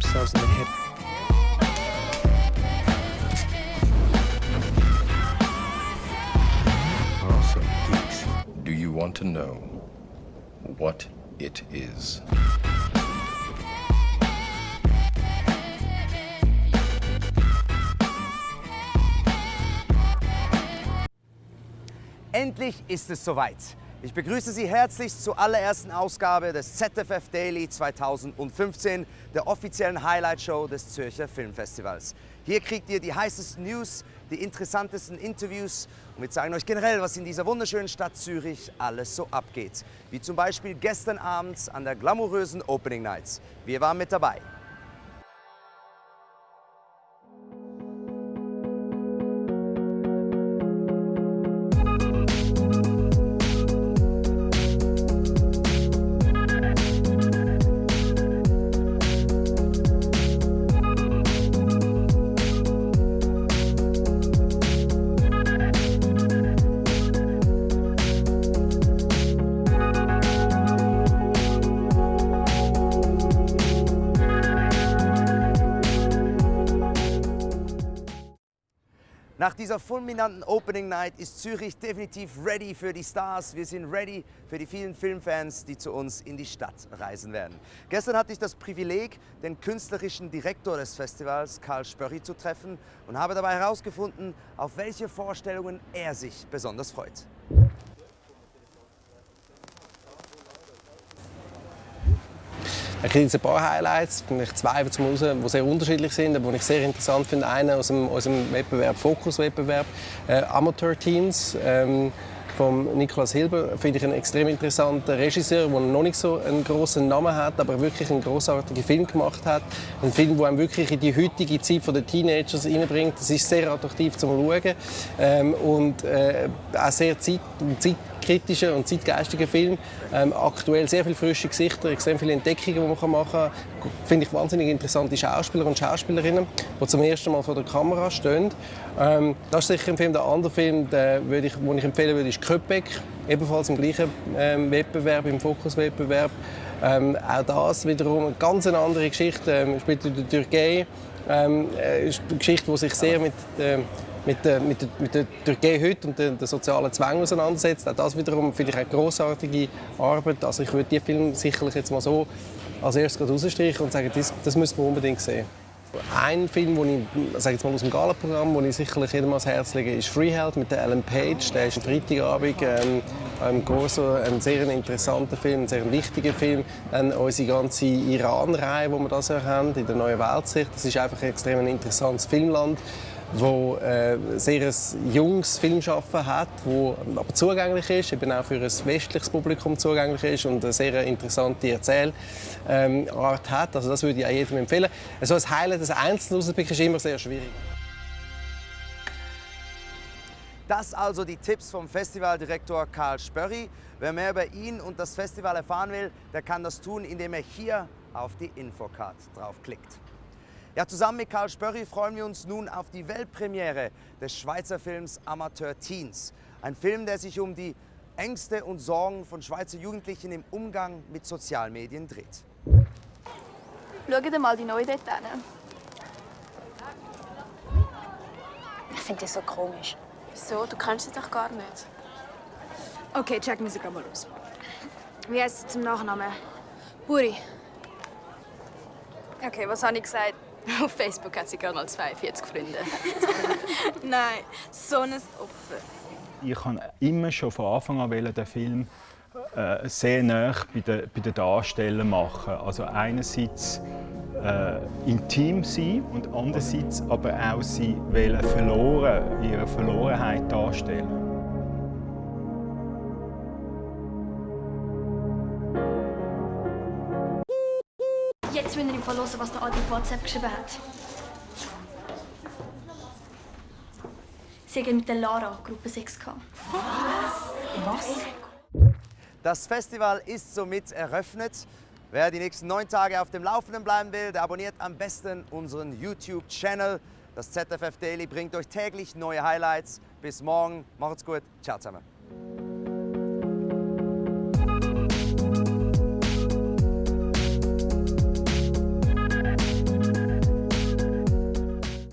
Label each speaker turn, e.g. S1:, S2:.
S1: themselves in the head.
S2: Also, geeks, do you want to know what it is?
S3: Endlich ist es soweit. Ich begrüße Sie herzlichst zur allerersten Ausgabe des ZFF Daily 2015, der offiziellen Highlight-Show des Zürcher Filmfestivals. Hier kriegt ihr die heißesten News, die interessantesten Interviews und wir zeigen euch generell, was in dieser wunderschönen Stadt Zürich alles so abgeht. Wie zum Beispiel gestern Abend an der glamourösen Opening Night. Wir waren mit dabei. Nach dieser fulminanten Opening Night ist Zürich definitiv ready für die Stars. Wir sind ready für die vielen Filmfans, die zu uns in die Stadt reisen werden. Gestern hatte ich das Privileg, den künstlerischen Direktor des Festivals, Karl Spörri, zu treffen und habe dabei herausgefunden, auf welche Vorstellungen er sich besonders freut.
S1: Ich kriege jetzt ein paar Highlights, vielleicht zwei zum raus, die sehr unterschiedlich sind, aber die ich sehr interessant finde. Einer aus dem, aus dem Wettbewerb, Fokus-Wettbewerb, äh, Amateur Teens. Ähm, von Nikolaus Hilber finde ich einen extrem interessanten Regisseur, der noch nicht so einen großen Namen hat, aber wirklich einen großartigen Film gemacht hat. Ein Film, der einem wirklich in die heutige Zeit der Teenagers hineinbringt. Das ist sehr attraktiv zum Schauen ähm, und äh, auch sehr zeit, zeit kritischer und zeitgeistiger Film. Ähm, aktuell sehr viele frische Gesichter, extrem viele Entdeckungen, die man machen kann. Finde ich wahnsinnig interessante Schauspieler und Schauspielerinnen, die zum ersten Mal vor der Kamera stehen. Ähm, das ist sicher ein Film. Der andere Film, den würde ich, den ich empfehlen würde, ist Köpek. Ebenfalls im gleichen ähm, Wettbewerb, im Fokuswettbewerb. Ähm, auch das wiederum eine ganz andere Geschichte. Ähm, spielt in der Türkei. Ähm, äh, eine Geschichte, die sich sehr mit ähm, mit der, mit der, mit der Türkei heute und den, den sozialen Zwängen auseinandersetzt. Auch das wiederum finde ich eine großartige Arbeit. Also ich würde diesen Film sicherlich jetzt mal so als erstes rausstreichen und sagen, das, das müssen wir unbedingt sehen. Ein Film, den ich sage jetzt mal aus dem Gala-Programm, ich sicherlich jedem ans Herz lege, ist Freeheld mit Alan Page. Der ist am Freitagabend ähm, im Corso ein sehr interessanter Film, ein sehr wichtiger Film. Dann unsere ganze Iran-Reihe, die wir das haben, in der neuen Weltsicht. Das ist einfach ein extrem interessantes Filmland wo äh, sehr ein junges Filmschaffen hat, wo aber zugänglich ist, eben auch für ein westliches Publikum zugänglich ist und eine sehr interessante Erzählart ähm, hat. Also das würde ich auch jedem empfehlen. Also ein Highlight des Einzelnen rauszupicken ist immer sehr schwierig.
S3: Das also die Tipps vom Festivaldirektor Karl Spörri. Wer mehr über ihn und das Festival erfahren will, der kann das tun, indem er hier auf die Infocard draufklickt. Ja, zusammen mit Karl Spörri freuen wir uns nun auf die Weltpremiere des Schweizer Films Amateur Teens. Ein Film, der sich um die Ängste und Sorgen von Schweizer Jugendlichen im Umgang mit Sozialmedien dreht.
S4: Schau dir mal die neue dort an.
S5: Ich finde das so komisch.
S4: Wieso? Du kennst sie doch gar nicht.
S5: Okay, checken wir sie mal aus. Wie heißt sie zum Nachnamen?
S4: Buri.
S5: Okay, was habe ich gesagt? Auf Facebook hat sie gerade mal 42 Freunde.
S4: Nein, so ein Opfer.
S6: Ich wollte immer schon von Anfang an den Film äh, sehr nah bei den, bei den Darstellern machen. Also einerseits äh, intim sein und andererseits aber auch sie verloren, ihre Verlorenheit darstellen.
S7: Jetzt ich im Fall hören, was der Adi auf WhatsApp geschrieben hat. Sie haben mit der Lara Gruppe 6 gehabt.
S3: Was? Das Festival ist somit eröffnet. Wer die nächsten neun Tage auf dem Laufenden bleiben will, der abonniert am besten unseren YouTube-Channel. Das ZFF Daily bringt euch täglich neue Highlights. Bis morgen. Macht's gut. Ciao zusammen.